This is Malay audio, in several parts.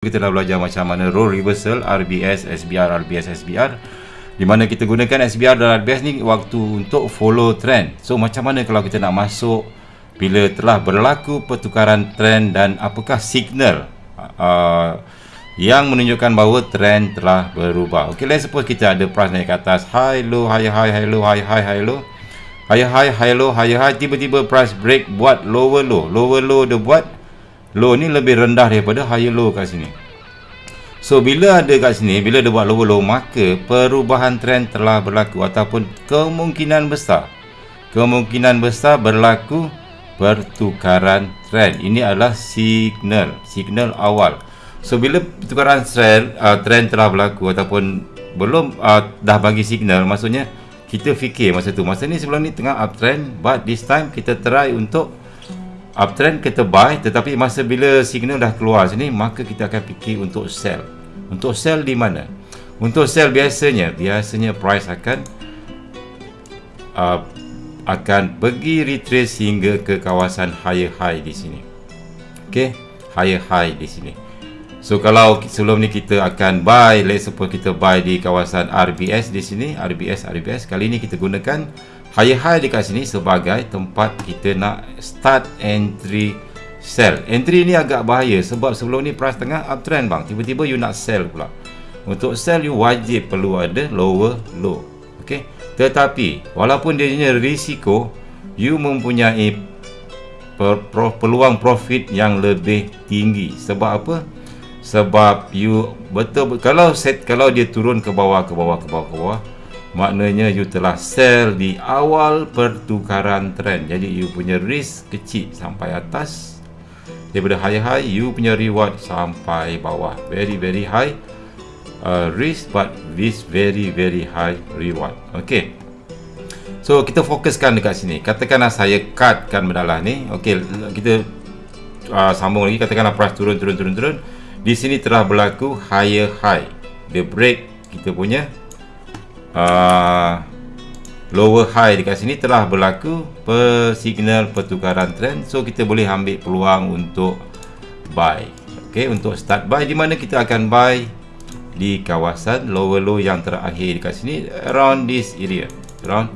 kita dah belajar macam mana role reversal RBS, SBR, RBS, SBR di mana kita gunakan SBR dan RBS ni waktu untuk follow trend. So macam mana kalau kita nak masuk bila telah berlaku pertukaran trend dan apakah signal uh, yang menunjukkan bahawa trend telah berubah? Ok let's suppose kita ada price naik ke atas. High low high high high low high high high low high high high low high high tiba-tiba price break buat lower low. Lower low dia buat low ni lebih rendah daripada higher low kat sini. So bila ada kat sini bila dia buat lower low maka perubahan trend telah berlaku ataupun kemungkinan besar. Kemungkinan besar berlaku pertukaran trend. Ini adalah signal signal awal. So bila pertukaran trend uh, trend telah berlaku ataupun belum uh, dah bagi signal maksudnya kita fikir masa tu masa ni sebelum ni tengah uptrend but this time kita try untuk uptrend kita buy tetapi masa bila signal dah keluar sini maka kita akan fikir untuk sell. Untuk sell di mana? Untuk sell biasanya biasanya price akan uh, akan pergi retrace hingga ke kawasan higher high di sini. Ok higher high di sini. So kalau sebelum ni kita akan buy let's suppose kita buy di kawasan RBS di sini RBS RBS kali ni kita gunakan higher high dekat sini sebagai tempat kita nak start entry sell entry ni agak bahaya sebab sebelum ni price tengah uptrend bang. Tiba-tiba you nak sell pula. Untuk sell you wajib perlu ada lower low ok? Tetapi walaupun dia punya risiko you mempunyai per, per, peluang profit yang lebih tinggi. Sebab apa? Sebab you betul kalau set kalau dia turun ke bawah ke bawah ke bawah ke bawah maknanya you telah sell di awal pertukaran trend. Jadi you punya risk kecil sampai atas. Daripada high high you punya reward sampai bawah. Very very high uh, risk but this very very high reward. Ok so kita fokuskan dekat sini. Katakanlah saya cutkan mendalah ni. Ok kita uh, sambung lagi. Katakanlah price turun turun turun turun. Di sini telah berlaku higher high. The break kita punya uh, lower high dekat sini telah berlaku per signal pertukaran trend. So kita boleh ambil peluang untuk buy. Ok untuk start buy di mana kita akan buy? Di kawasan lower low yang terakhir dekat sini around this area. Around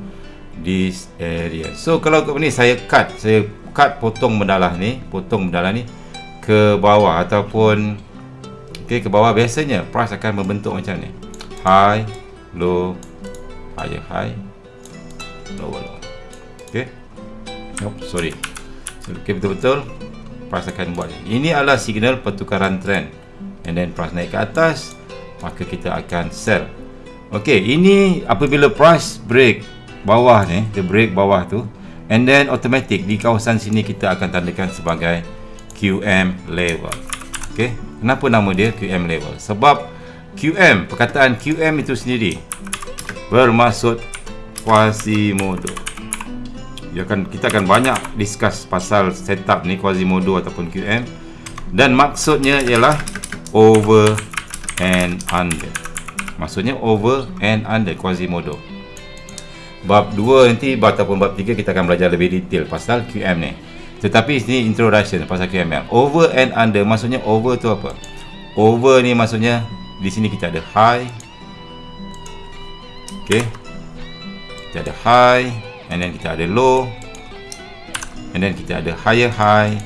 this area. So kalau ni saya cut. Saya cut potong mendalah ni potong mendalah ni ke bawah ataupun ok ke bawah. Biasanya price akan membentuk macam ni. High low higher high lower low ok? Oh, sorry. Ok betul-betul. Price akan buat. Ini adalah signal pertukaran trend. And then price naik ke atas maka kita akan sell. Ok ini apabila price break bawah ni dia break bawah tu and then automatic di kawasan sini kita akan tandakan sebagai QM level. Ok? Kenapa nama dia QM level? Sebab QM, perkataan QM itu sendiri bermaksud Quasimodo. Ya kan kita akan banyak discuss pasal setup ni Quasimodo ataupun QM dan maksudnya ialah over and under. Maksudnya over and under Quasimodo. Bab 2 nanti ataupun bab 3 kita akan belajar lebih detail pasal QM ni. Tetapi ini introduction pasal QM. Over and under maksudnya over tu apa? Over ni maksudnya di sini kita ada high okey. Kita ada high and then kita ada low. And then kita ada higher high.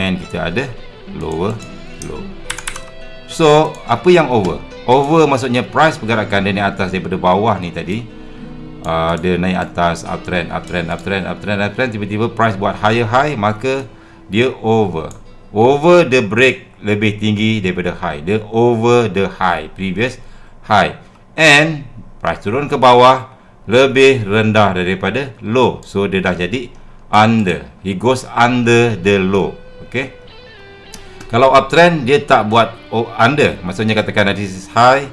And kita ada lower low. So apa yang over? Over maksudnya price pergerakan dia naik atas daripada bawah ni tadi. Uh, dia naik atas uptrend uptrend uptrend uptrend uptrend tiba-tiba price buat higher high maka dia over. Over the break lebih tinggi daripada high. Dia over the high previous high. And price turun ke bawah lebih rendah daripada low. So dia dah jadi under. He goes under the low ok kalau uptrend dia tak buat under. Maksudnya katakan this is high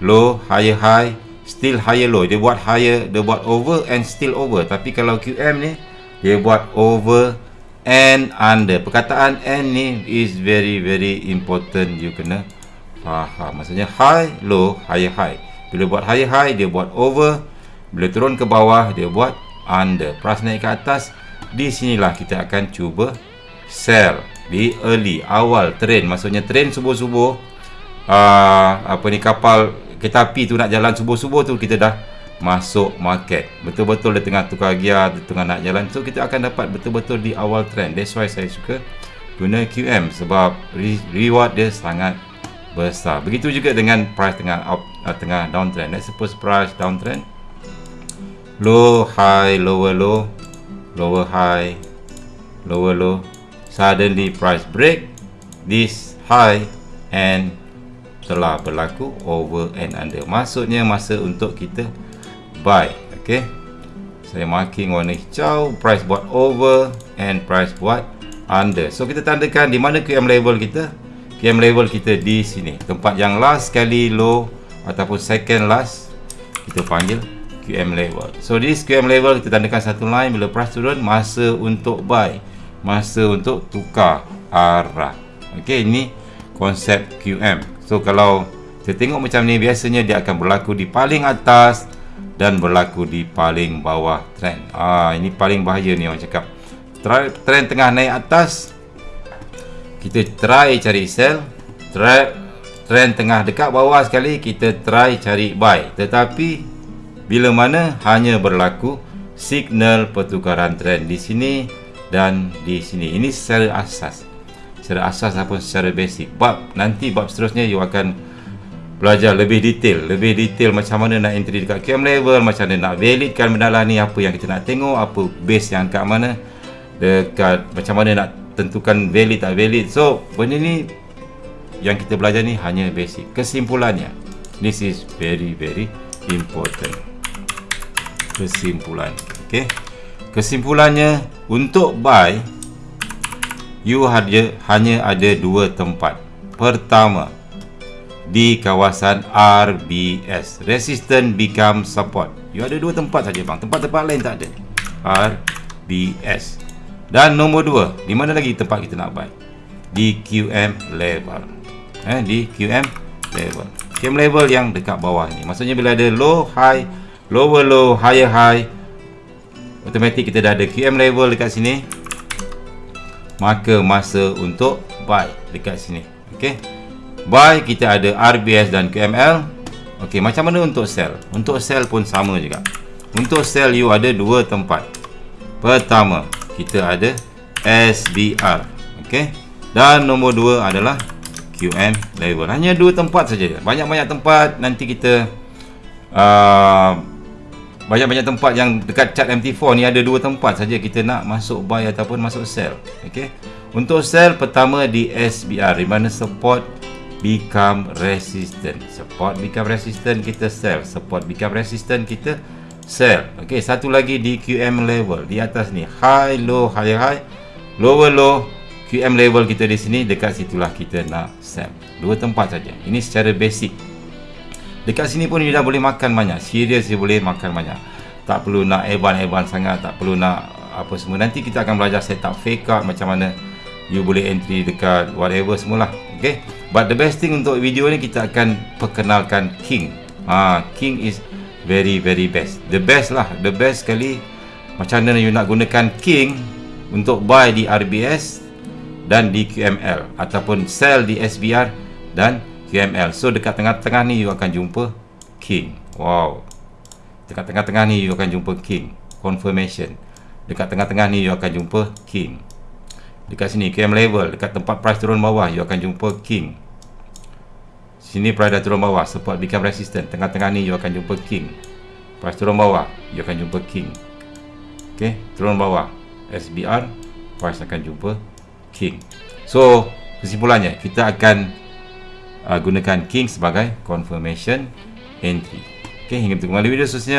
low higher high still higher low. Dia buat higher dia buat over and still over. Tapi kalau QM ni dia buat over and under. Perkataan and ni is very very important. You kena faham. Maksudnya high low higher high. Bila buat higher high dia buat over. Bila turun ke bawah dia buat under. Price naik ke atas di sinilah kita akan cuba sell. Di early awal trend maksudnya trend subuh-subuh uh, apa ni kapal kereta api tu nak jalan subuh-subuh tu kita dah masuk market. Betul-betul di tengah tukar gear di tengah nak jalan. So kita akan dapat betul-betul di awal trend. That's why saya suka guna QM sebab re- reward dia sangat besar. Begitu juga dengan price tengah up uh, tengah downtrend. Let's suppose price downtrend. Low high lower low. Lower high lower low. Suddenly price break. This high and telah berlaku over and under. Maksudnya masa untuk kita buy okay? Saya marking warna hijau price buat over and price buat under. So kita tandakan di mana QM level kita. QM level kita di sini. Tempat yang last sekali low ataupun second last kita panggil QM level so this QM level kita tandakan satu line. Bila price turun masa untuk buy masa untuk tukar arah. Ok ini konsep QM so kalau kita tengok macam ni biasanya dia akan berlaku di paling atas dan berlaku di paling bawah trend. Ah ini paling bahaya ni orang cakap. Trend tengah naik atas kita try cari sell. Try trend tengah dekat bawah sekali kita try cari buy. Tetapi bila mana hanya berlaku signal pertukaran trend di sini dan di sini. Ini secara asas. Secara asas ataupun secara basic. Bab nanti bab seterusnya you akan belajar lebih detail lebih detail macam mana nak entry dekat QM level macam mana nak validkan benda lah ni apa yang kita nak tengok apa base yang kat mana dekat macam mana nak tentukan valid tak valid. So benda ni yang kita belajar ni hanya basic. Kesimpulannya this is very very important. Kesimpulan ok kesimpulannya untuk buy you hanya ada dua tempat. Pertama di kawasan RBS Resistant Become Support. You ada dua tempat saja bang. Tempat-tempat lain tak ada. RBS Dan nombor dua Di mana lagi tempat kita nak buy? Di QM level. Eh, Di QM level. QM level yang dekat bawah ni. Maksudnya bila ada low, high Lower low, higher high Automatik kita dah ada QM level dekat sini. Maka masa untuk buy dekat sini. Okay Buy kita ada RBS dan QML. Okey, macam mana untuk sell? Untuk sell pun sama juga. Untuk sell you ada dua tempat. Pertama, kita ada SBR. Okey. Dan nombor dua adalah QM level. Hanya dua tempat saja. Banyak-banyak tempat nanti kita uh, banyak-banyak tempat yang dekat chart MT4 ni ada dua tempat saja kita nak masuk buy ataupun masuk sell. Okey. Untuk sell pertama di SBR di mana support become resistant. Support become resistant kita sell. Support become resistant kita sell. Ok satu lagi di QM level. Di atas ni. High low high high. Lower low. QM level kita di sini dekat situlah kita nak sell. Dua tempat saja. Ini secara basic. Dekat sini pun dia dah boleh makan banyak. Serius dia boleh makan banyak. Tak perlu nak evan-evan sangat tak perlu nak apa semua. Nanti kita akan belajar setup fake out macam mana you boleh entry dekat whatever semualah okay? But the best thing untuk video ni kita akan perkenalkan king. Ha king is very very best. The best lah. The best sekali. Macam mana you nak gunakan king untuk buy di RBS dan di QML ataupun sell di SBR dan QML so dekat tengah-tengah ni you akan jumpa king. Wow. Dekat tengah-tengah ni you akan jumpa king. Confirmation. Dekat tengah-tengah ni you akan jumpa king dekat sini KM level dekat tempat price turun bawah you akan jumpa king. Sini price dah turun bawah support become resistant. Tengah-tengah ni you akan jumpa king. Price turun bawah you akan jumpa king. Ok turun bawah. SBR price akan jumpa king. So kesimpulannya kita akan uh, gunakan king sebagai confirmation entry. Ok hingga bertemu kembali video seterusnya